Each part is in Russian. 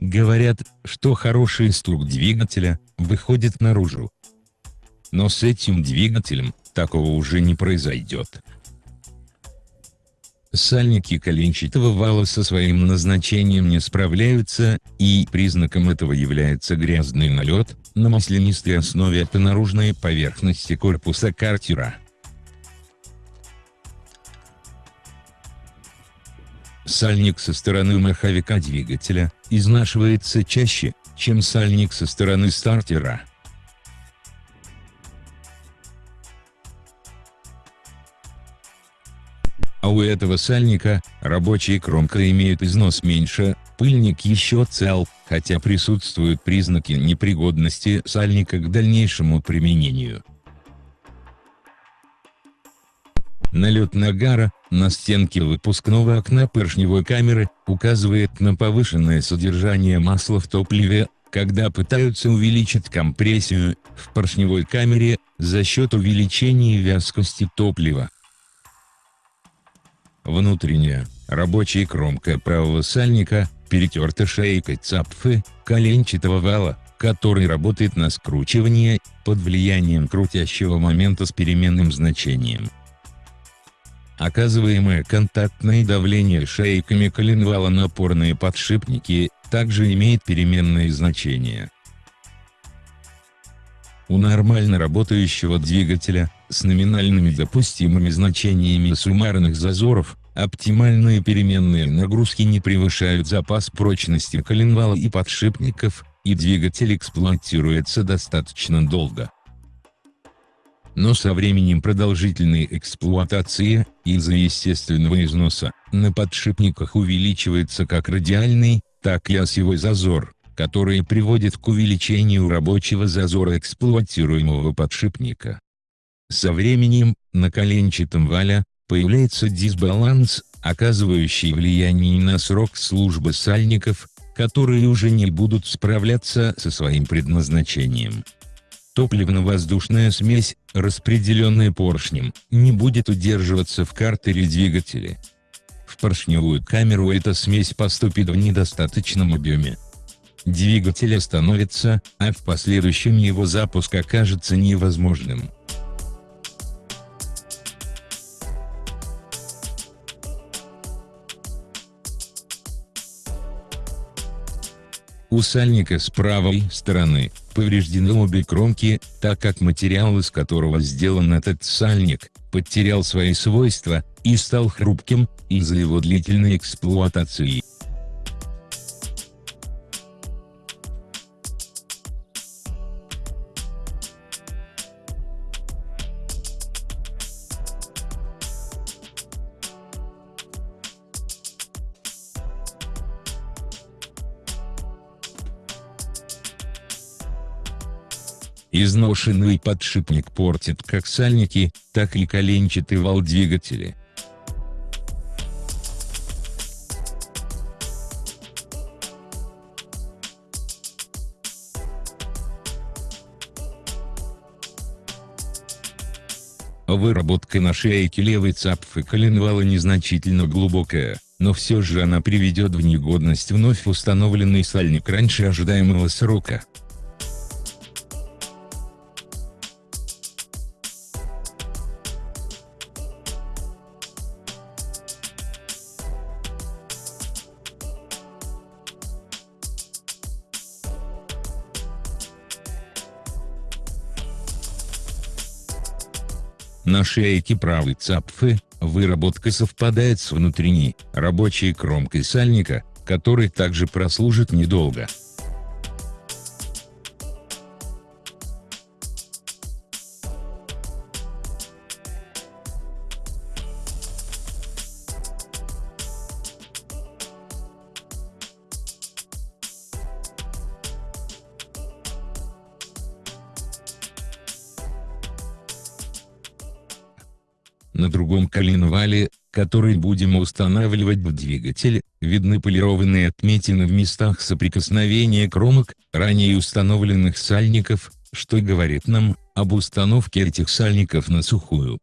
Говорят, что хороший стук двигателя выходит наружу. Но с этим двигателем такого уже не произойдет. Сальники коленчатого вала со своим назначением не справляются, и признаком этого является грязный налет, на маслянистой основе по наружной поверхности корпуса картера. Сальник со стороны маховика двигателя, изнашивается чаще, чем сальник со стороны стартера. А у этого сальника, рабочая кромка имеет износ меньше, пыльник еще цел, хотя присутствуют признаки непригодности сальника к дальнейшему применению. Налет нагара, на стенке выпускного окна поршневой камеры, указывает на повышенное содержание масла в топливе, когда пытаются увеличить компрессию, в поршневой камере, за счет увеличения вязкости топлива. Внутренняя, рабочая кромка правого сальника, перетерта шейкой цапфы, коленчатого вала, который работает на скручивание, под влиянием крутящего момента с переменным значением. Оказываемое контактное давление шейками коленвала на опорные подшипники, также имеет переменные значения. У нормально работающего двигателя, с номинальными допустимыми значениями суммарных зазоров, оптимальные переменные нагрузки не превышают запас прочности коленвала и подшипников, и двигатель эксплуатируется достаточно долго. Но со временем продолжительной эксплуатации, из-за естественного износа, на подшипниках увеличивается как радиальный, так и осевой зазор, который приводит к увеличению рабочего зазора эксплуатируемого подшипника. Со временем, на коленчатом вале, появляется дисбаланс, оказывающий влияние на срок службы сальников, которые уже не будут справляться со своим предназначением. Топливно-воздушная смесь, распределенная поршнем, не будет удерживаться в картере двигателя. В поршневую камеру эта смесь поступит в недостаточном объеме. Двигатель остановится, а в последующем его запуск окажется невозможным. У сальника с правой стороны, повреждены обе кромки, так как материал из которого сделан этот сальник, потерял свои свойства, и стал хрупким, из-за его длительной эксплуатации. Изношенный подшипник портит как сальники, так и коленчатый вал двигателя. Выработка на шейке левой цапфы коленвала незначительно глубокая, но все же она приведет в негодность вновь установленный сальник раньше ожидаемого срока. На шейке правой цапфы, выработка совпадает с внутренней, рабочей кромкой сальника, который также прослужит недолго. На другом коленвале, который будем устанавливать в двигатель, видны полированные отметины в местах соприкосновения кромок, ранее установленных сальников, что говорит нам об установке этих сальников на сухую.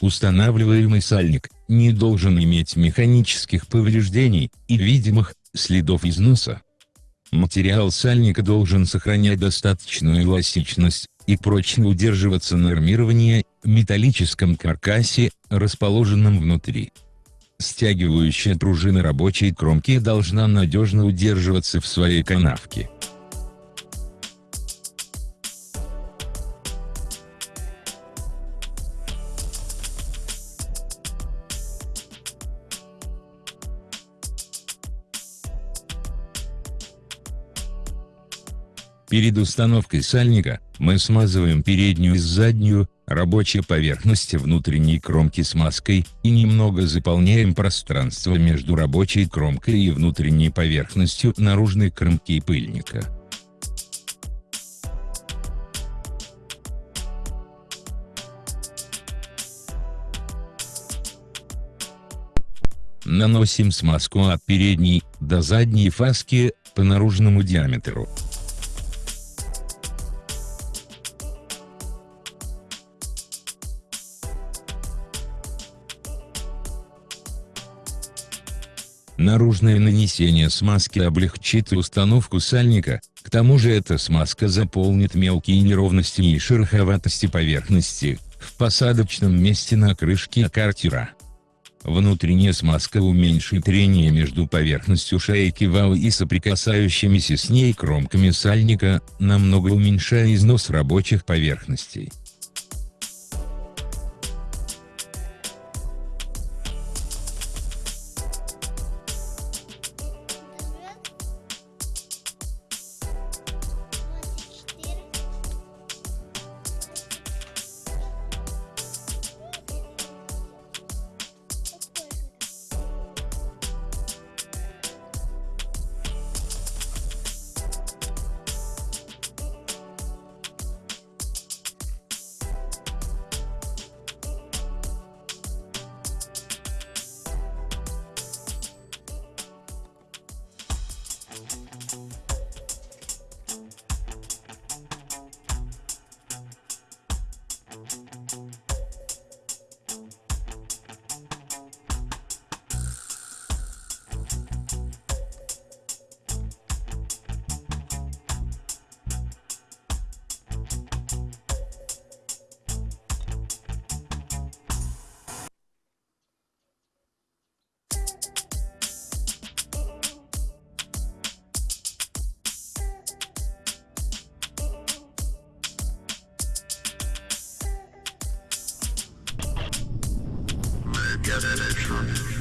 Устанавливаемый сальник, не должен иметь механических повреждений и видимых следов износа. Материал сальника должен сохранять достаточную эластичность и прочно удерживаться на армировании, металлическом каркасе, расположенном внутри. Стягивающая пружина рабочей кромки должна надежно удерживаться в своей канавке. Перед установкой сальника, мы смазываем переднюю и заднюю, рабочие поверхности внутренней кромки смазкой, и немного заполняем пространство между рабочей кромкой и внутренней поверхностью наружной кромки пыльника. Наносим смазку от передней до задней фаски по наружному диаметру. Наружное нанесение смазки облегчит установку сальника, к тому же эта смазка заполнит мелкие неровности и шероховатости поверхности, в посадочном месте на крышке картера. Внутренняя смазка уменьшит трение между поверхностью шейки вала и соприкасающимися с ней кромками сальника, намного уменьшая износ рабочих поверхностей. Sure.